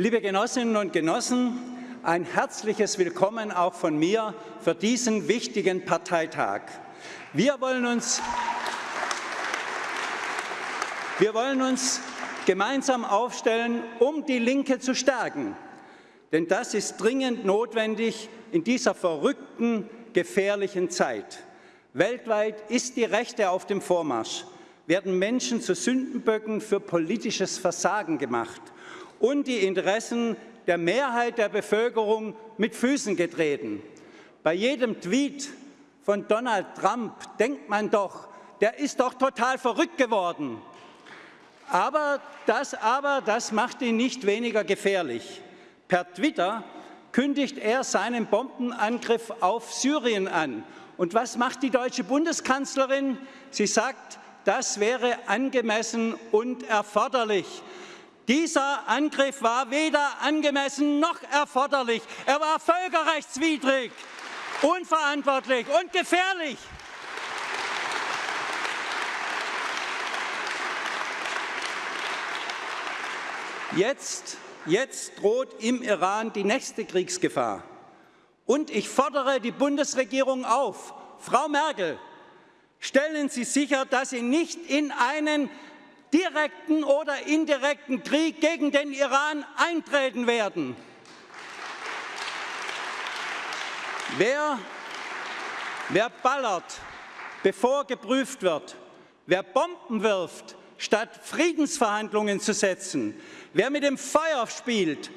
Liebe Genossinnen und Genossen, ein herzliches Willkommen auch von mir für diesen wichtigen Parteitag. Wir wollen uns, wir wollen uns gemeinsam aufstellen, um die Linke zu stärken. Denn das ist dringend notwendig in dieser verrückten, gefährlichen Zeit. Weltweit ist die Rechte auf dem Vormarsch, werden Menschen zu Sündenböcken für politisches Versagen gemacht und die Interessen der Mehrheit der Bevölkerung mit Füßen getreten. Bei jedem Tweet von Donald Trump denkt man doch, der ist doch total verrückt geworden. Aber das, aber das macht ihn nicht weniger gefährlich. Per Twitter kündigt er seinen Bombenangriff auf Syrien an. Und was macht die deutsche Bundeskanzlerin? Sie sagt, das wäre angemessen und erforderlich. Dieser Angriff war weder angemessen noch erforderlich. Er war völkerrechtswidrig, unverantwortlich und gefährlich. Jetzt, jetzt droht im Iran die nächste Kriegsgefahr. Und ich fordere die Bundesregierung auf, Frau Merkel, stellen Sie sicher, dass Sie nicht in einen direkten oder indirekten Krieg gegen den Iran eintreten werden. Wer, wer ballert, bevor geprüft wird, wer Bomben wirft, statt Friedensverhandlungen zu setzen, wer mit dem Feuer spielt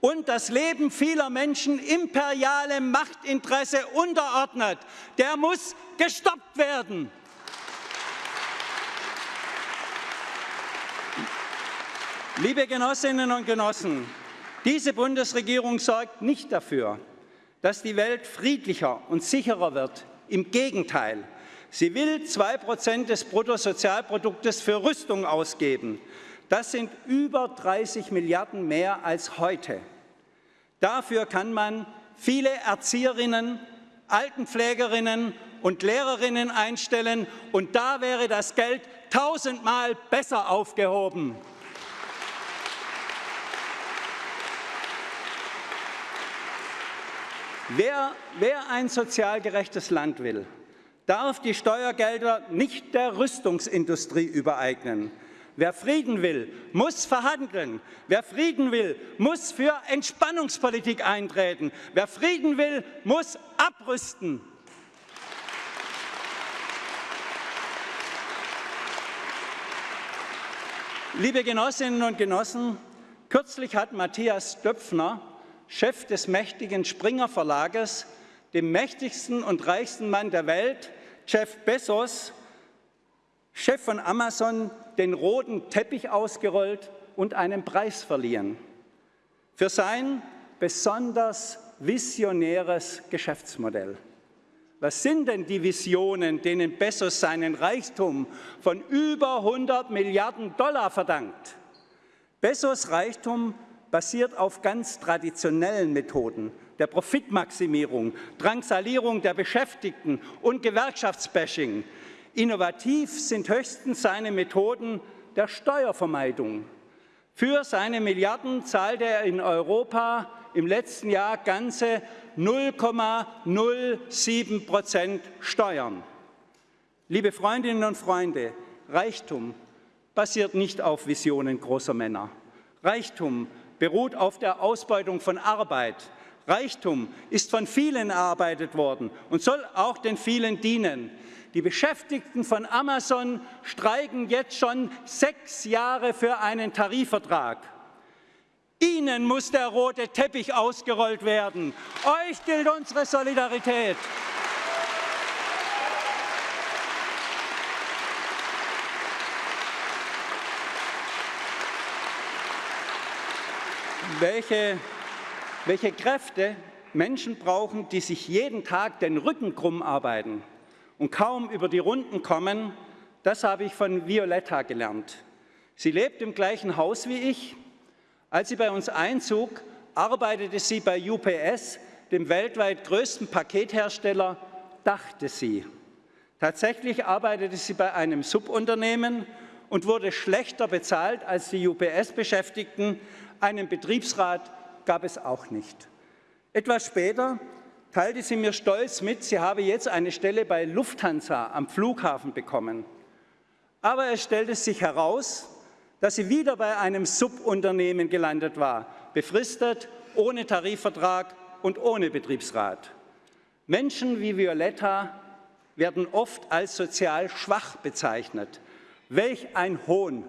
und das Leben vieler Menschen imperialem Machtinteresse unterordnet, der muss gestoppt werden. Liebe Genossinnen und Genossen, diese Bundesregierung sorgt nicht dafür, dass die Welt friedlicher und sicherer wird. Im Gegenteil, sie will 2 Prozent des Bruttosozialproduktes für Rüstung ausgeben. Das sind über 30 Milliarden mehr als heute. Dafür kann man viele Erzieherinnen, Altenpflegerinnen und Lehrerinnen einstellen, und da wäre das Geld tausendmal besser aufgehoben. Wer, wer ein sozial gerechtes Land will, darf die Steuergelder nicht der Rüstungsindustrie übereignen. Wer Frieden will, muss verhandeln. Wer Frieden will, muss für Entspannungspolitik eintreten. Wer Frieden will, muss abrüsten. Liebe Genossinnen und Genossen, kürzlich hat Matthias Döpfner Chef des mächtigen Springer Verlages, dem mächtigsten und reichsten Mann der Welt, Jeff Bezos, Chef von Amazon, den roten Teppich ausgerollt und einen Preis verliehen für sein besonders visionäres Geschäftsmodell. Was sind denn die Visionen, denen Bezos seinen Reichtum von über 100 Milliarden Dollar verdankt? Bezos Reichtum basiert auf ganz traditionellen Methoden der Profitmaximierung, Drangsalierung der Beschäftigten und Gewerkschaftsbashing. Innovativ sind höchstens seine Methoden der Steuervermeidung. Für seine Milliarden zahlte er in Europa im letzten Jahr ganze 0,07 Prozent Steuern. Liebe Freundinnen und Freunde, Reichtum basiert nicht auf Visionen großer Männer. Reichtum beruht auf der Ausbeutung von Arbeit. Reichtum ist von vielen erarbeitet worden und soll auch den vielen dienen. Die Beschäftigten von Amazon streiken jetzt schon sechs Jahre für einen Tarifvertrag. Ihnen muss der rote Teppich ausgerollt werden. Euch gilt unsere Solidarität. Welche, welche Kräfte Menschen brauchen, die sich jeden Tag den Rücken krumm arbeiten und kaum über die Runden kommen, das habe ich von Violetta gelernt. Sie lebt im gleichen Haus wie ich. Als sie bei uns einzog, arbeitete sie bei UPS, dem weltweit größten Pakethersteller, dachte sie. Tatsächlich arbeitete sie bei einem Subunternehmen und wurde schlechter bezahlt als die UPS-Beschäftigten. Einen Betriebsrat gab es auch nicht. Etwas später teilte sie mir stolz mit, sie habe jetzt eine Stelle bei Lufthansa am Flughafen bekommen. Aber es stellte sich heraus, dass sie wieder bei einem Subunternehmen gelandet war, befristet, ohne Tarifvertrag und ohne Betriebsrat. Menschen wie Violetta werden oft als sozial schwach bezeichnet. Welch ein Hohn!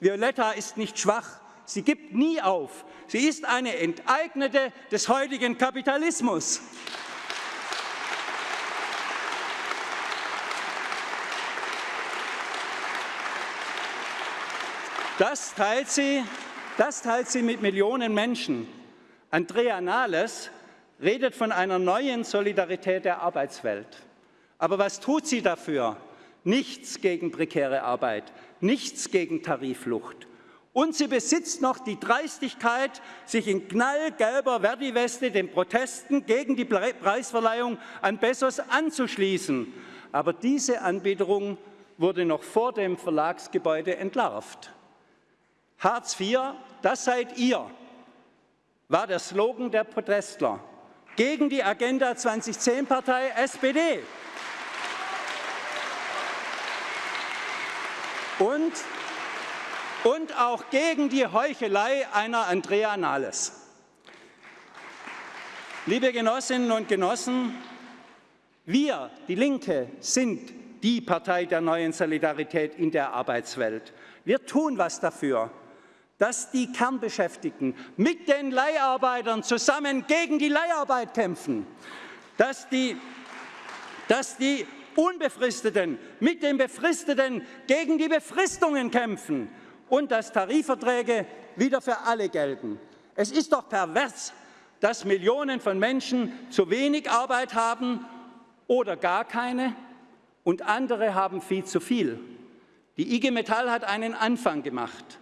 Violetta ist nicht schwach, sie gibt nie auf. Sie ist eine Enteignete des heutigen Kapitalismus. Das teilt sie, das teilt sie mit Millionen Menschen. Andrea Nahles redet von einer neuen Solidarität der Arbeitswelt. Aber was tut sie dafür? Nichts gegen prekäre Arbeit, nichts gegen Tarifflucht. Und sie besitzt noch die Dreistigkeit, sich in knallgelber Verdi-Weste den Protesten gegen die Preisverleihung an Bessos anzuschließen. Aber diese Anbiederung wurde noch vor dem Verlagsgebäude entlarvt. Hartz IV, das seid ihr, war der Slogan der Protestler gegen die Agenda 2010-Partei SPD. Und, und auch gegen die Heuchelei einer Andrea Nahles. Liebe Genossinnen und Genossen, wir, die Linke, sind die Partei der neuen Solidarität in der Arbeitswelt. Wir tun was dafür dass die Kernbeschäftigten mit den Leiharbeitern zusammen gegen die Leiharbeit kämpfen, dass die, dass die Unbefristeten mit den Befristeten gegen die Befristungen kämpfen und dass Tarifverträge wieder für alle gelten. Es ist doch pervers, dass Millionen von Menschen zu wenig Arbeit haben oder gar keine und andere haben viel zu viel. Die IG Metall hat einen Anfang gemacht.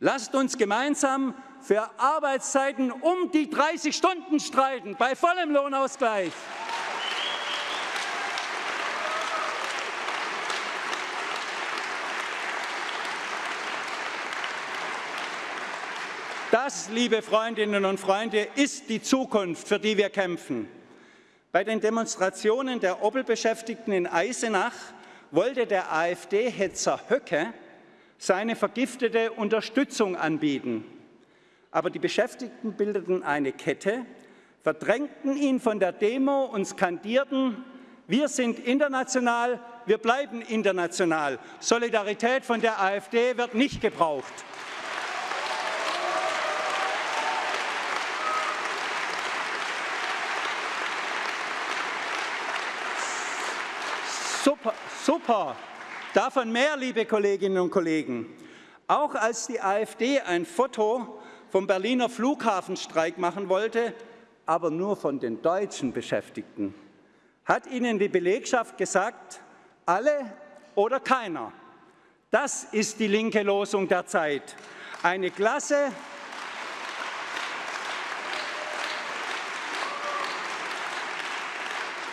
Lasst uns gemeinsam für Arbeitszeiten um die 30 Stunden streiten, bei vollem Lohnausgleich. Das, liebe Freundinnen und Freunde, ist die Zukunft, für die wir kämpfen. Bei den Demonstrationen der Opel-Beschäftigten in Eisenach wollte der AfD-Hetzer Höcke seine vergiftete Unterstützung anbieten. Aber die Beschäftigten bildeten eine Kette, verdrängten ihn von der Demo und skandierten, wir sind international, wir bleiben international. Solidarität von der AfD wird nicht gebraucht. Super, super. Davon mehr, liebe Kolleginnen und Kollegen. Auch als die AfD ein Foto vom Berliner Flughafenstreik machen wollte, aber nur von den deutschen Beschäftigten, hat ihnen die Belegschaft gesagt, alle oder keiner. Das ist die linke Losung der Zeit. Eine Klasse,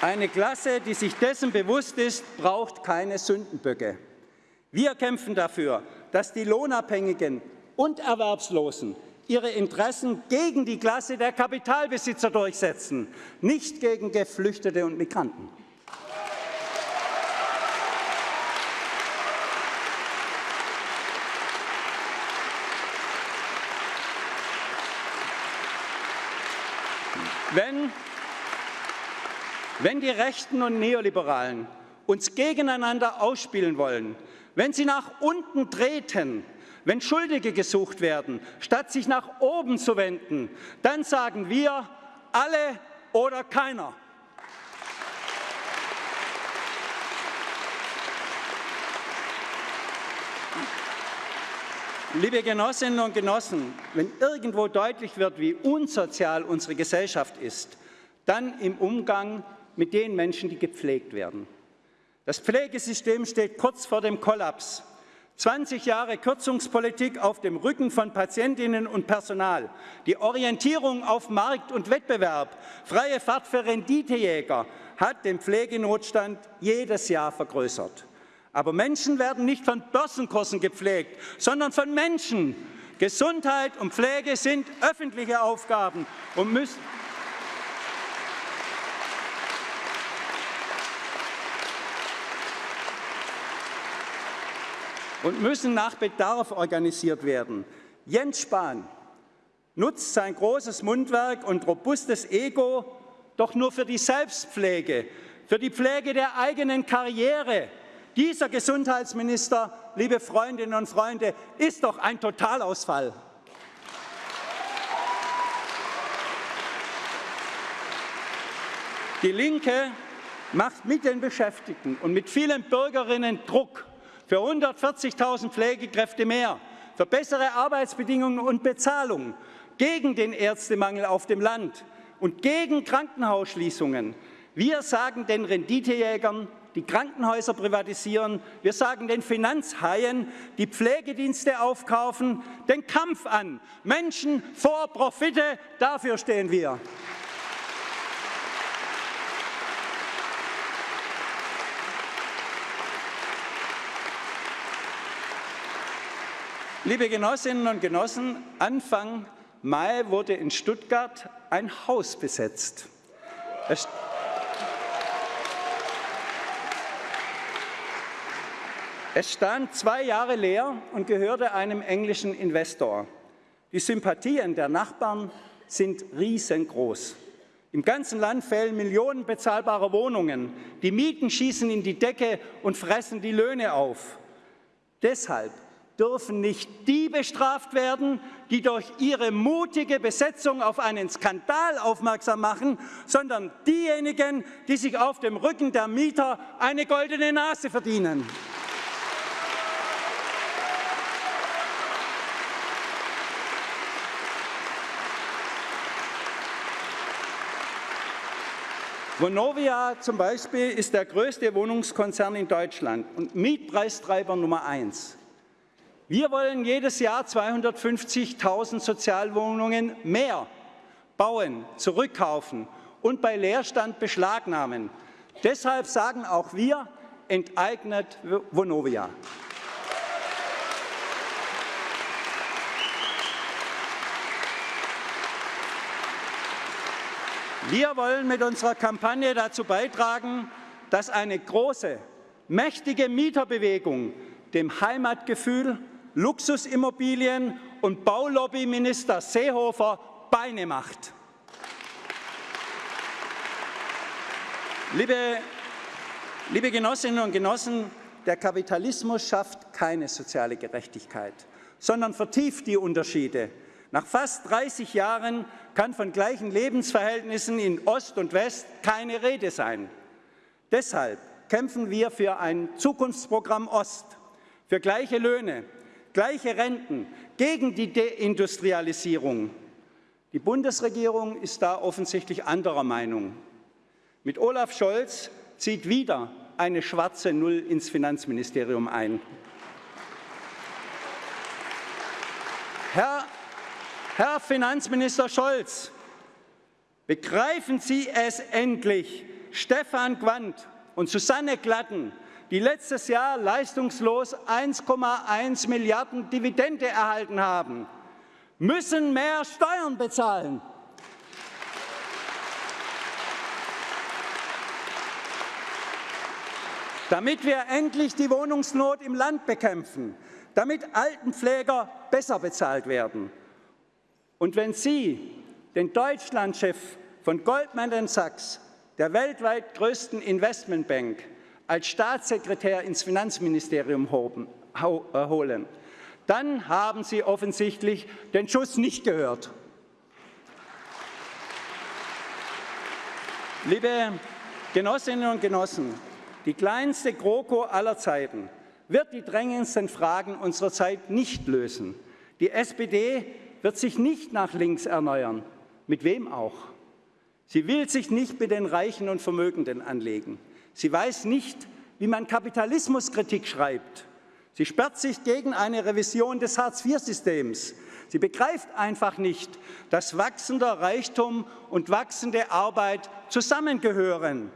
Eine Klasse, die sich dessen bewusst ist, braucht keine Sündenböcke. Wir kämpfen dafür, dass die Lohnabhängigen und Erwerbslosen ihre Interessen gegen die Klasse der Kapitalbesitzer durchsetzen, nicht gegen Geflüchtete und Migranten. Wenn wenn die Rechten und Neoliberalen uns gegeneinander ausspielen wollen, wenn sie nach unten treten, wenn Schuldige gesucht werden, statt sich nach oben zu wenden, dann sagen wir alle oder keiner. Liebe Genossinnen und Genossen, wenn irgendwo deutlich wird, wie unsozial unsere Gesellschaft ist, dann im Umgang mit den Menschen, die gepflegt werden. Das Pflegesystem steht kurz vor dem Kollaps. 20 Jahre Kürzungspolitik auf dem Rücken von Patientinnen und Personal, die Orientierung auf Markt und Wettbewerb, freie Fahrt für Renditejäger hat den Pflegenotstand jedes Jahr vergrößert. Aber Menschen werden nicht von Börsenkursen gepflegt, sondern von Menschen. Gesundheit und Pflege sind öffentliche Aufgaben und müssen und müssen nach Bedarf organisiert werden. Jens Spahn nutzt sein großes Mundwerk und robustes Ego doch nur für die Selbstpflege, für die Pflege der eigenen Karriere. Dieser Gesundheitsminister, liebe Freundinnen und Freunde, ist doch ein Totalausfall. Die Linke macht mit den Beschäftigten und mit vielen Bürgerinnen Druck für 140.000 Pflegekräfte mehr, für bessere Arbeitsbedingungen und Bezahlung, gegen den Ärztemangel auf dem Land und gegen Krankenhausschließungen. Wir sagen den Renditejägern, die Krankenhäuser privatisieren, wir sagen den Finanzhaien, die Pflegedienste aufkaufen, den Kampf an. Menschen vor Profite, dafür stehen wir. Liebe Genossinnen und Genossen, Anfang Mai wurde in Stuttgart ein Haus besetzt. Es Es stand zwei Jahre leer und gehörte einem englischen Investor. Die Sympathien der Nachbarn sind riesengroß. Im ganzen Land fehlen Millionen bezahlbarer Wohnungen. Die Mieten schießen in die Decke und fressen die Löhne auf. Deshalb dürfen nicht die bestraft werden, die durch ihre mutige Besetzung auf einen Skandal aufmerksam machen, sondern diejenigen, die sich auf dem Rücken der Mieter eine goldene Nase verdienen. Vonovia zum Beispiel ist der größte Wohnungskonzern in Deutschland und Mietpreistreiber Nummer eins. Wir wollen jedes Jahr 250.000 Sozialwohnungen mehr bauen, zurückkaufen und bei Leerstand beschlagnahmen. Deshalb sagen auch wir, enteignet Vonovia. Wir wollen mit unserer Kampagne dazu beitragen, dass eine große, mächtige Mieterbewegung dem Heimatgefühl Luxusimmobilien und Baulobbyminister Seehofer Beine macht. Liebe, liebe Genossinnen und Genossen, der Kapitalismus schafft keine soziale Gerechtigkeit, sondern vertieft die Unterschiede. Nach fast 30 Jahren kann von gleichen Lebensverhältnissen in Ost und West keine Rede sein. Deshalb kämpfen wir für ein Zukunftsprogramm Ost, für gleiche Löhne, gleiche Renten, gegen die Deindustrialisierung. Die Bundesregierung ist da offensichtlich anderer Meinung. Mit Olaf Scholz zieht wieder eine schwarze Null ins Finanzministerium ein. Herr, Herr Finanzminister Scholz, begreifen Sie es endlich, Stefan Quandt und Susanne Glatten die letztes Jahr leistungslos 1,1 Milliarden Dividende erhalten haben, müssen mehr Steuern bezahlen. damit wir endlich die Wohnungsnot im Land bekämpfen, damit Altenpfleger besser bezahlt werden. Und wenn Sie den Deutschlandchef von Goldman Sachs, der weltweit größten Investmentbank, als Staatssekretär ins Finanzministerium äh, holen, dann haben Sie offensichtlich den Schuss nicht gehört. Liebe Genossinnen und Genossen, die kleinste GroKo aller Zeiten wird die drängendsten Fragen unserer Zeit nicht lösen. Die SPD wird sich nicht nach links erneuern. Mit wem auch? Sie will sich nicht mit den Reichen und Vermögenden anlegen. Sie weiß nicht, wie man Kapitalismuskritik schreibt. Sie sperrt sich gegen eine Revision des Hartz-IV-Systems. Sie begreift einfach nicht, dass wachsender Reichtum und wachsende Arbeit zusammengehören.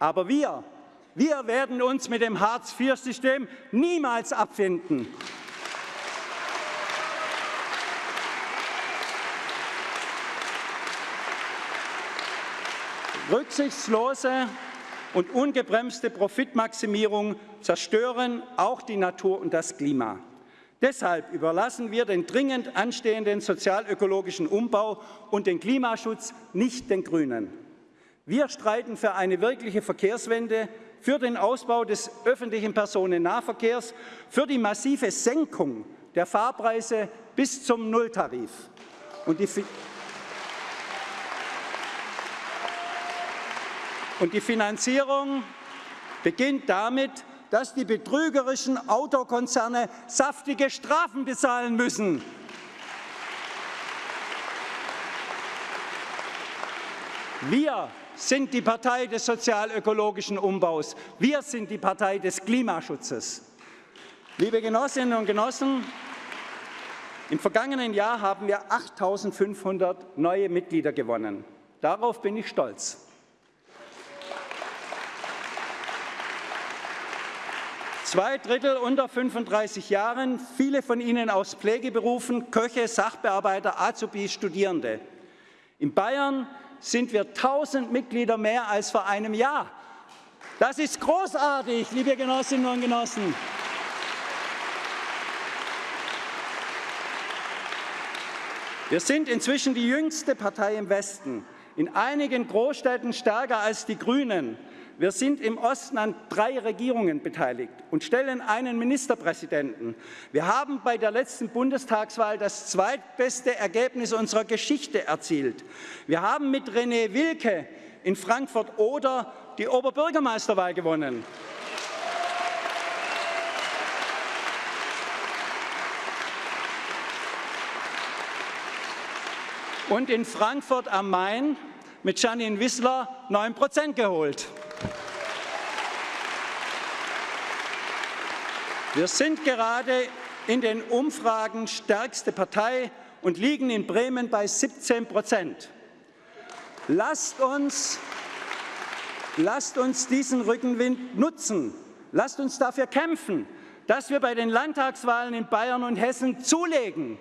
Aber wir, Wir werden uns mit dem Hartz-IV-System niemals abfinden. Rücksichtslose und ungebremste Profitmaximierung zerstören auch die Natur und das Klima. Deshalb überlassen wir den dringend anstehenden sozialökologischen Umbau und den Klimaschutz nicht den Grünen. Wir streiten für eine wirkliche Verkehrswende, für den Ausbau des öffentlichen Personennahverkehrs, für die massive Senkung der Fahrpreise bis zum Nulltarif. Und die, und die Finanzierung beginnt damit, dass die betrügerischen Autokonzerne saftige Strafen bezahlen müssen. Wir sind die Partei des sozialökologischen Umbaus. Wir sind die Partei des Klimaschutzes. Liebe Genossinnen und Genossen, im vergangenen Jahr haben wir 8.500 neue Mitglieder gewonnen. Darauf bin ich stolz. Zwei Drittel unter 35 Jahren, viele von ihnen aus Pflegeberufen, Köche, Sachbearbeiter, Azubis, Studierende. In Bayern sind wir 1000 Mitglieder mehr als vor einem Jahr. Das ist großartig, liebe Genossinnen und Genossen. Wir sind inzwischen die jüngste Partei im Westen, in einigen Großstädten stärker als die Grünen. Wir sind im Osten an drei Regierungen beteiligt und stellen einen Ministerpräsidenten. Wir haben bei der letzten Bundestagswahl das zweitbeste Ergebnis unserer Geschichte erzielt. Wir haben mit René Wilke in Frankfurt-Oder die Oberbürgermeisterwahl gewonnen. Und in Frankfurt am Main mit Janine Wissler 9 Prozent geholt. Wir sind gerade in den Umfragen stärkste Partei und liegen in Bremen bei 17 Prozent. Lasst uns, lasst uns diesen Rückenwind nutzen. Lasst uns dafür kämpfen, dass wir bei den Landtagswahlen in Bayern und Hessen zulegen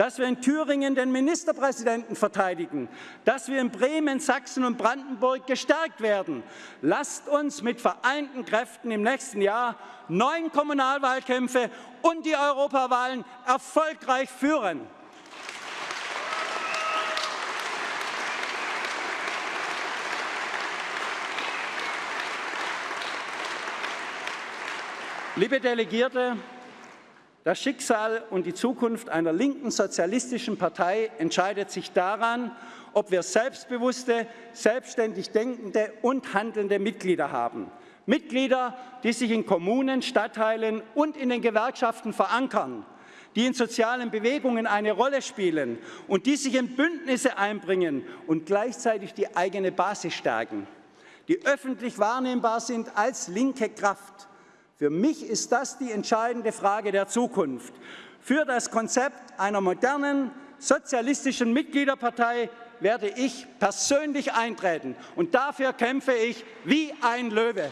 dass wir in Thüringen den Ministerpräsidenten verteidigen, dass wir in Bremen, Sachsen und Brandenburg gestärkt werden. Lasst uns mit vereinten Kräften im nächsten Jahr neun Kommunalwahlkämpfe und die Europawahlen erfolgreich führen. Liebe Delegierte, das Schicksal und die Zukunft einer linken sozialistischen Partei entscheidet sich daran, ob wir selbstbewusste, selbstständig denkende und handelnde Mitglieder haben. Mitglieder, die sich in Kommunen, Stadtteilen und in den Gewerkschaften verankern, die in sozialen Bewegungen eine Rolle spielen und die sich in Bündnisse einbringen und gleichzeitig die eigene Basis stärken, die öffentlich wahrnehmbar sind als linke Kraft für mich ist das die entscheidende Frage der Zukunft. Für das Konzept einer modernen, sozialistischen Mitgliederpartei werde ich persönlich eintreten. Und dafür kämpfe ich wie ein Löwe.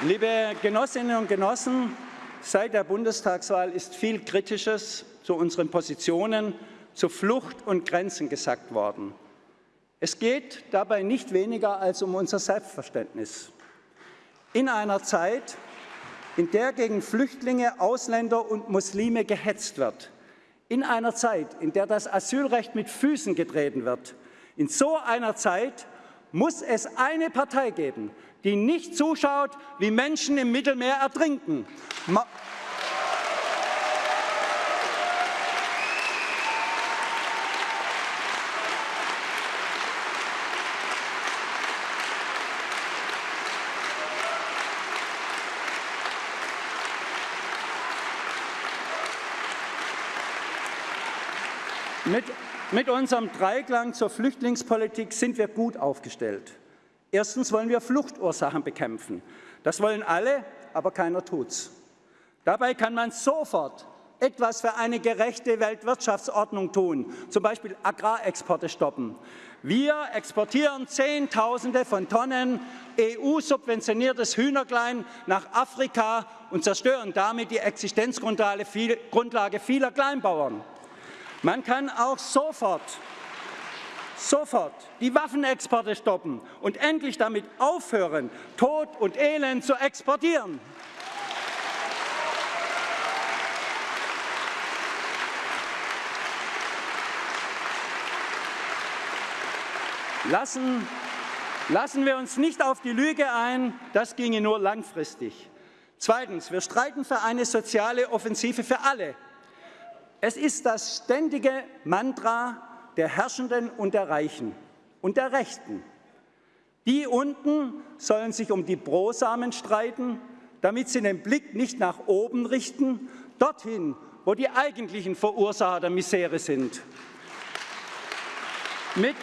Liebe Genossinnen und Genossen, Seit der Bundestagswahl ist viel Kritisches zu unseren Positionen zu Flucht und Grenzen gesagt worden. Es geht dabei nicht weniger als um unser Selbstverständnis. In einer Zeit, in der gegen Flüchtlinge, Ausländer und Muslime gehetzt wird, in einer Zeit, in der das Asylrecht mit Füßen getreten wird, in so einer Zeit muss es eine Partei geben, die nicht zuschaut, wie Menschen im Mittelmeer ertrinken. Ma Mit, mit, unserem Dreiklang zur Flüchtlingspolitik sind wir gut aufgestellt. Erstens wollen wir Fluchtursachen bekämpfen. Das wollen alle, aber keiner tut's. Dabei kann man sofort etwas für eine gerechte Weltwirtschaftsordnung tun, zum Beispiel Agrarexporte stoppen. Wir exportieren Zehntausende von Tonnen EU-subventioniertes Hühnerklein nach Afrika und zerstören damit die Existenzgrundlage vieler Kleinbauern. Man kann auch sofort sofort die Waffenexporte stoppen und endlich damit aufhören, Tod und Elend zu exportieren. Lassen, lassen wir uns nicht auf die Lüge ein, das ginge nur langfristig. Zweitens, wir streiten für eine soziale Offensive für alle. Es ist das ständige Mantra der Herrschenden und der Reichen und der Rechten. Die unten sollen sich um die Brosamen streiten, damit sie den Blick nicht nach oben richten, dorthin, wo die eigentlichen Verursacher der Misere sind. Mit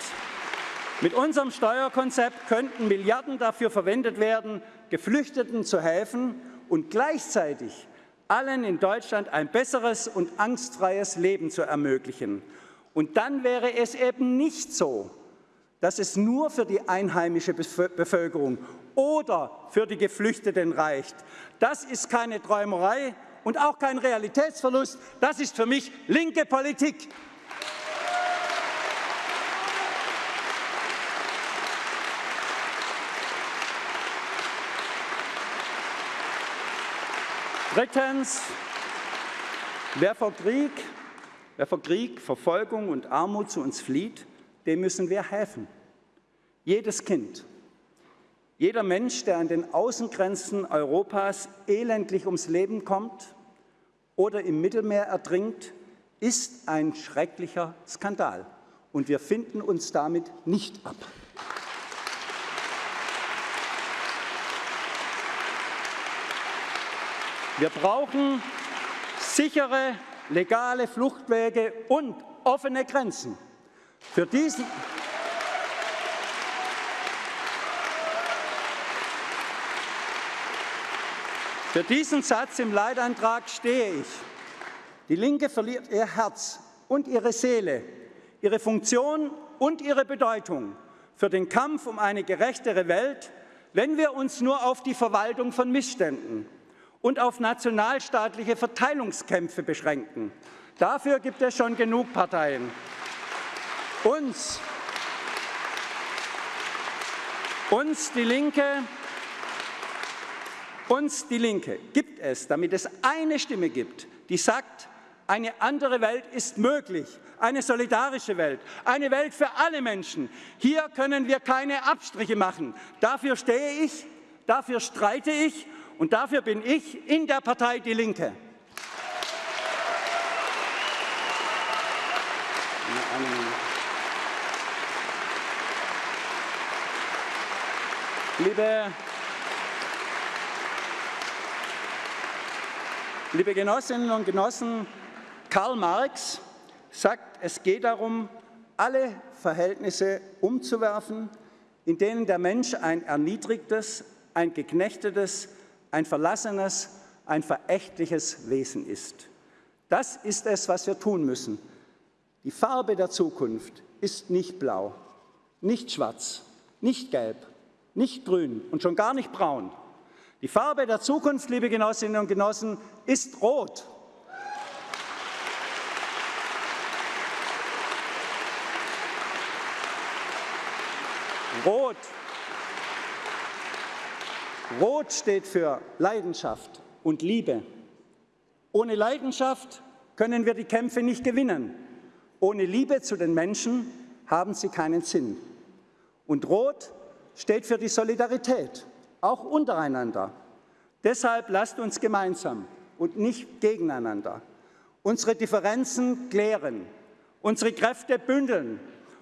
mit unserem Steuerkonzept könnten Milliarden dafür verwendet werden, Geflüchteten zu helfen und gleichzeitig allen in Deutschland ein besseres und angstfreies Leben zu ermöglichen. Und dann wäre es eben nicht so, dass es nur für die einheimische Bevölkerung oder für die Geflüchteten reicht. Das ist keine Träumerei und auch kein Realitätsverlust. Das ist für mich linke Politik. Drittens, wer vor Krieg, wer vor Krieg, Verfolgung und Armut zu uns flieht, dem müssen wir helfen. Jedes Kind, jeder Mensch, der an den Außengrenzen Europas elendlich ums Leben kommt oder im Mittelmeer ertrinkt, ist ein schrecklicher Skandal. Und wir finden uns damit nicht ab. Wir brauchen sichere, legale Fluchtwege und offene Grenzen. Für diesen, Für diesen Satz im Leitantrag stehe ich. Die Linke verliert ihr Herz und ihre Seele, ihre Funktion und ihre Bedeutung für den Kampf um eine gerechtere Welt, wenn wir uns nur auf die Verwaltung von Missständen und auf nationalstaatliche Verteilungskämpfe beschränken. Dafür gibt es schon genug Parteien. Uns, uns die Linke, uns die Linke gibt es, damit es eine Stimme gibt, die sagt, eine andere Welt ist möglich, eine solidarische Welt, eine Welt für alle Menschen. Hier können wir keine Abstriche machen. Dafür stehe ich, dafür streite ich und dafür bin ich in der Partei Die Linke. Liebe, liebe Genossinnen und Genossen, Karl Marx sagt, es geht darum, alle Verhältnisse umzuwerfen, in denen der Mensch ein erniedrigtes, ein geknechtetes, ein verlassenes, ein verächtliches Wesen ist. Das ist es, was wir tun müssen. Die Farbe der Zukunft ist nicht blau, nicht schwarz, nicht gelb, nicht grün und schon gar nicht braun. Die Farbe der Zukunft, liebe Genossinnen und Genossen, ist rot. Rot Rot steht für Leidenschaft und Liebe. Ohne Leidenschaft können wir die Kämpfe nicht gewinnen. Ohne Liebe zu den Menschen haben sie keinen Sinn. Und Rot steht für die Solidarität, auch untereinander. Deshalb lasst uns gemeinsam und nicht gegeneinander unsere Differenzen klären, unsere Kräfte bündeln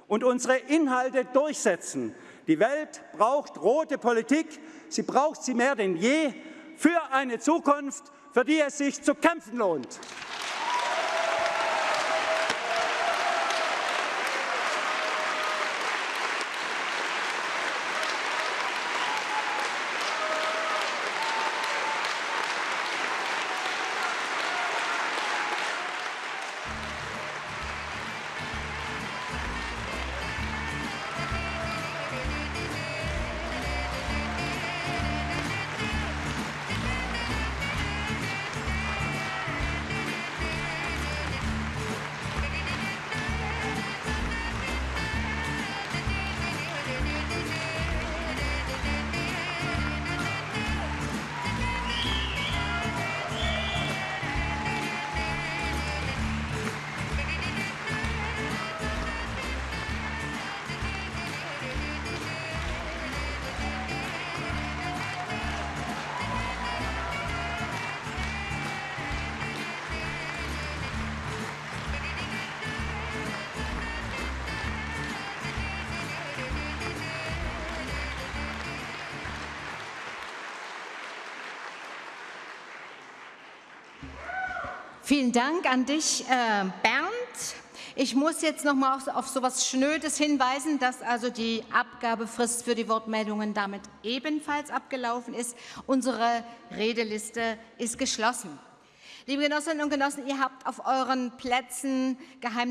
und unsere Inhalte durchsetzen, die Welt braucht rote Politik. Sie braucht sie mehr denn je für eine Zukunft, für die es sich zu kämpfen lohnt. Vielen Dank an dich, äh, Bernd. Ich muss jetzt noch mal auf, auf so etwas Schnödes hinweisen, dass also die Abgabefrist für die Wortmeldungen damit ebenfalls abgelaufen ist. Unsere Redeliste ist geschlossen. Liebe Genossinnen und Genossen, ihr habt auf euren Plätzen geheim